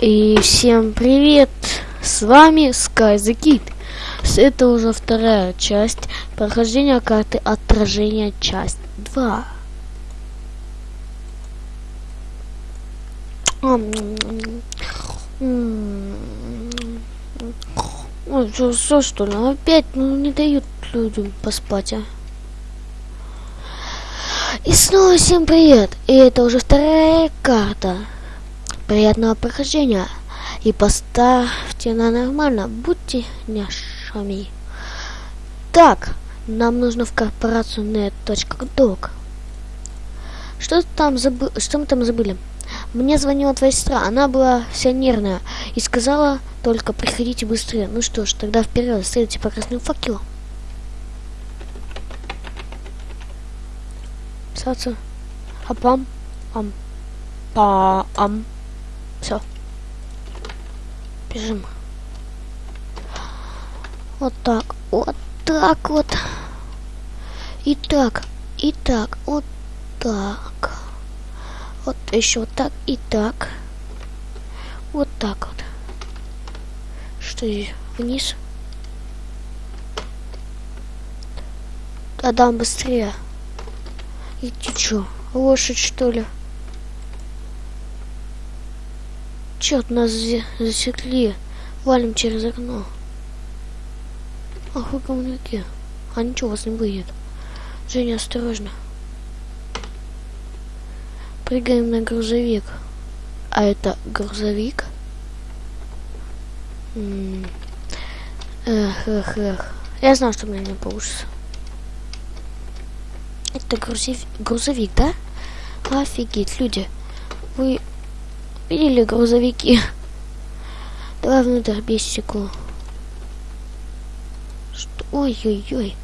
И всем привет! С вами Sky the Kid. Это уже вторая часть прохождения карты отражения, часть 2. Ой, что, что, что ли? Опять ну, не дают людям поспать, а? И снова всем привет! И это уже вторая карта. Приятного прохождения. И поставьте на нормально. Будьте няшами. Так, нам нужно в корпорацию net.doc. Что там забы... Что мы там забыли? Мне звонила твоя сестра, она была вся нервная и сказала только приходите быстрее. Ну что ж, тогда вперед, следуйте по красному факелу. Писаться. Апам. Ам. Па-ам. Все. Бежим. Вот так. Вот так вот. И так. И так. Вот так. Вот еще вот так. И так. Вот так вот. Что? Вниз. Адам, быстрее. И ты лошадь что ли? Черт, нас засекли. Валим через окно. Ах, вы говнюки. А ничего, вас не выйдет. Женя, осторожно. Прыгаем на грузовик. А это грузовик? М -м эх, эх, эх. Я знал, что у меня не получится. Это грузовик, грузовик, да? Офигеть, люди. Вы Видели грузовики? Давай внутрь без стекло. Что? Ой-ой-ой.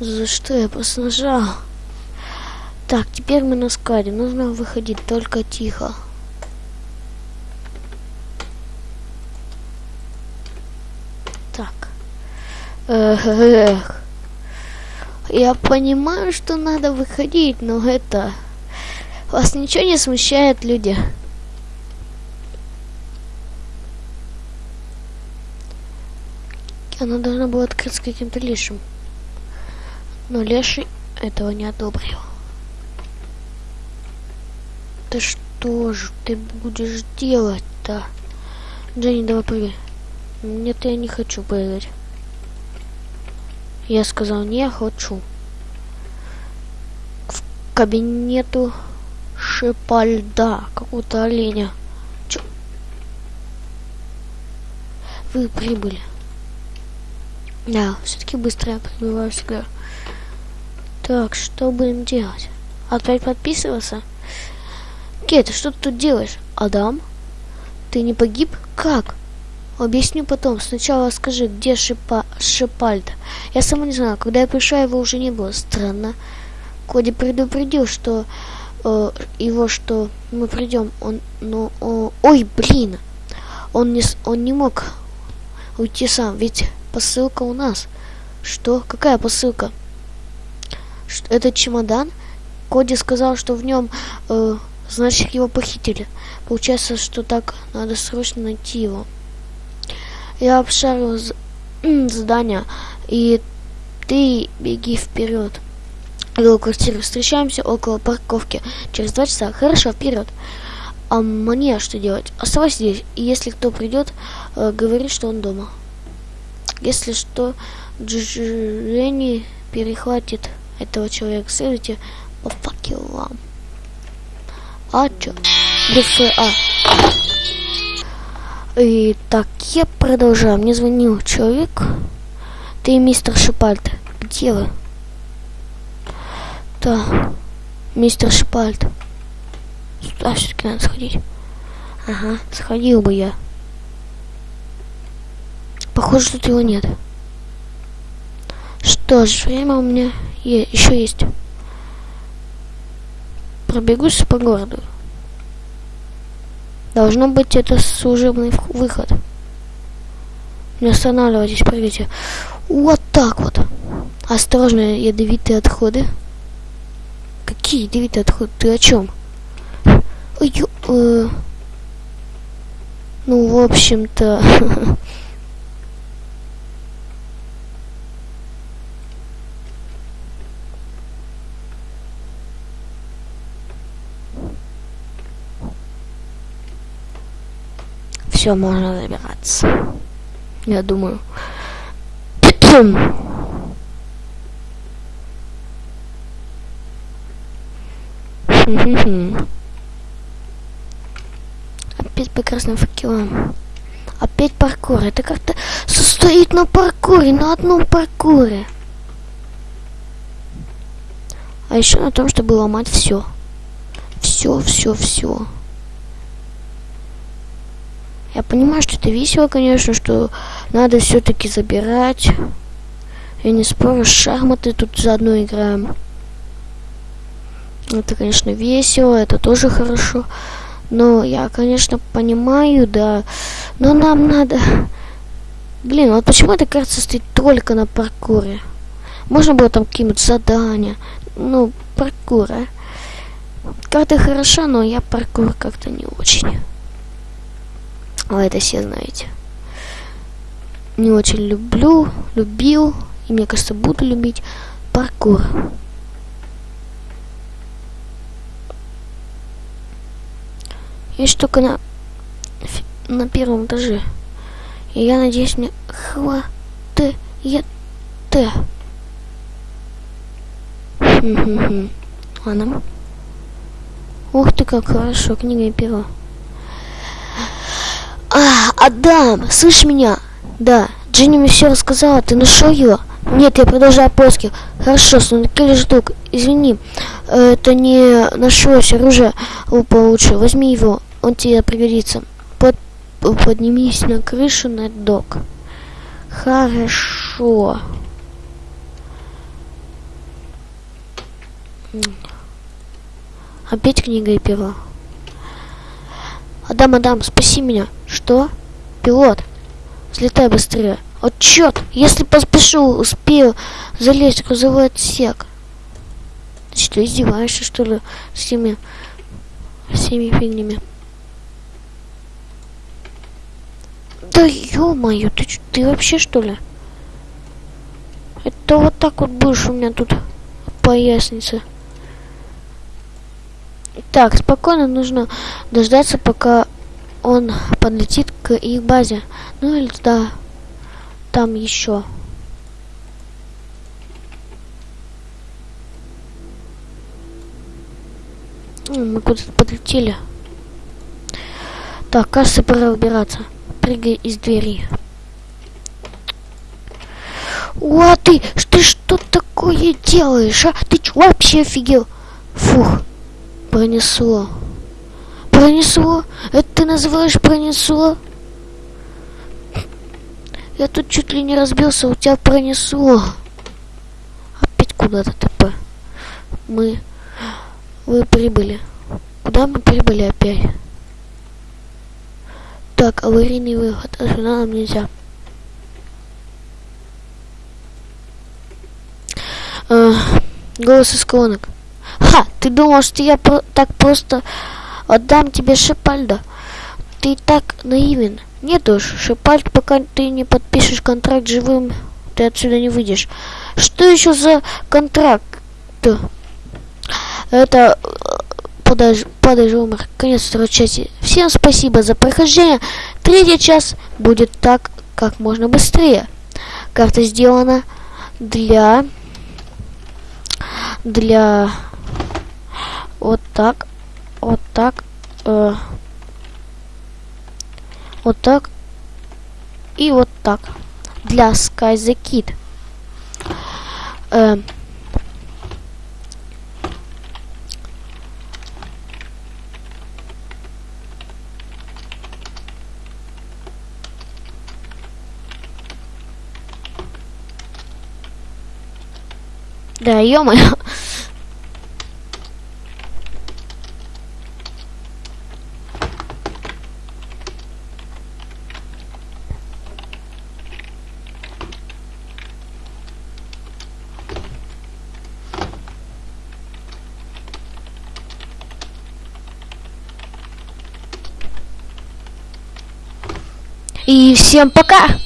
За что я просто нажал? Так, теперь мы на скаде. Нужно выходить только тихо. Так. Эх. Я понимаю, что надо выходить, но это... Вас ничего не смущает, люди? Она должна была открыться каким-то лешим. Но леший этого не одобрил. Да что же ты будешь делать-то? Дженни, давай прыгай. Нет, я не хочу прыгать. Я сказал, не хочу. В кабинету Шипальда, какого-то оленя. Чё? Вы прибыли. Да, все-таки быстро я прибываю всегда. Так, что будем делать? Опять подписываться? Кет, что ты тут делаешь? Адам? Ты не погиб? Как? Объясню потом. Сначала скажи, где Шипа... Шипальд? Я сама не знаю. Когда я пришла, его уже не было. Странно. Коди предупредил, что э, его, что мы придем. Он, ну, о, ой, блин. Он не, он не мог уйти сам, ведь посылка у нас. Что? Какая посылка? Это чемодан? Коди сказал, что в нем, э, значит, его похитили. Получается, что так надо срочно найти его. Я обшарил здание, и ты беги вперед. Его квартиру встречаемся около парковки. Через два часа. Хорошо, вперед. А мне что делать? Оставайся здесь. И если кто придет, э, говори, что он дома. Если что, Дженни перехватит этого человека. Следуйте по факелам. А чё? ДФА. И так, я продолжаю. Мне звонил человек. Ты мистер Шипальд. Где вы? Да, мистер Шипальд. Сюда все-таки надо сходить. Ага, сходил бы я. Похоже, тут его нет. Что ж, время у меня еще есть. Пробегусь по городу. Должно быть это служебный выход. Не останавливайтесь, прыгайте. Вот так вот. Осторожно, ядовитые отходы. Какие ядовитые отходы? Ты о чем? Ой, э... Ну, в общем-то... Все, можно забираться. Я думаю. Опять по красным факелам. Опять паркур. Это как-то состоит на паркуре, на одном паркуре. А еще на том, чтобы ломать все. Все, все, все. Я понимаю, что это весело, конечно, что надо все-таки забирать. Я не спорю, шахматы тут заодно играем. Это, конечно, весело, это тоже хорошо. Но я, конечно, понимаю, да. Но нам надо... Блин, вот почему эта карта стоит только на паркуре? Можно было там какие-нибудь задания. Ну, паркур, а? Карта хороша, но я паркур как-то не очень. А это все знаете. Не очень люблю, любил, и мне кажется, буду любить паркур. Есть только на, на первом этаже. И я надеюсь, мне хватит. Ладно. Ух ты, как хорошо, книга и перо. А, Адам, слышь меня? Да, Джинни мне все рассказала, ты нашел ее? Нет, я продолжаю поиски. Хорошо, Снукель ждук, извини, это не нашлось оружие получше. Возьми его, он тебе пригодится. Под, поднимись на крышу на док. Хорошо. Опять книга и перо. Адам, Адам, спаси меня. Что? Пилот, взлетай быстрее. О, черт, если поспешу, успею залезть в грузовой отсек. Ты что, издеваешься, что ли, с теми всеми фигнями? Да ё-моё, ты, ты вообще что ли? Это вот так вот будешь у меня тут поясница. Так, спокойно нужно дождаться, пока он подлетит к их базе. Ну или да, там еще. Мы куда-то подлетели. Так, кажется, пора убираться. Прыгай из двери. О, ты, ты что такое делаешь, а? Ты что, вообще офигел? Фух, пронесло. Пронесло? Это ты называешь пронесло? Я тут чуть ли не разбился, у тебя пронесло. Опять куда-то ТП. Мы... Вы прибыли. Куда мы прибыли опять? Так, аварийный выход. А нам нельзя. А, голос из колонок. Ха, ты думал, что я про так просто отдам тебе Шипальда? Ты так наивен. Нет уж, Шипальд, пока ты не подпишешь контракт живым, ты отсюда не выйдешь. Что еще за контракт? Это подаж, подаж умер. Конец второй части. Всем спасибо за прохождение. Третий час будет так, как можно быстрее. Карта сделана для для вот так, вот так, э, вот так и вот так для Sky the Kid. Э, Да, ё-моё. И всем пока!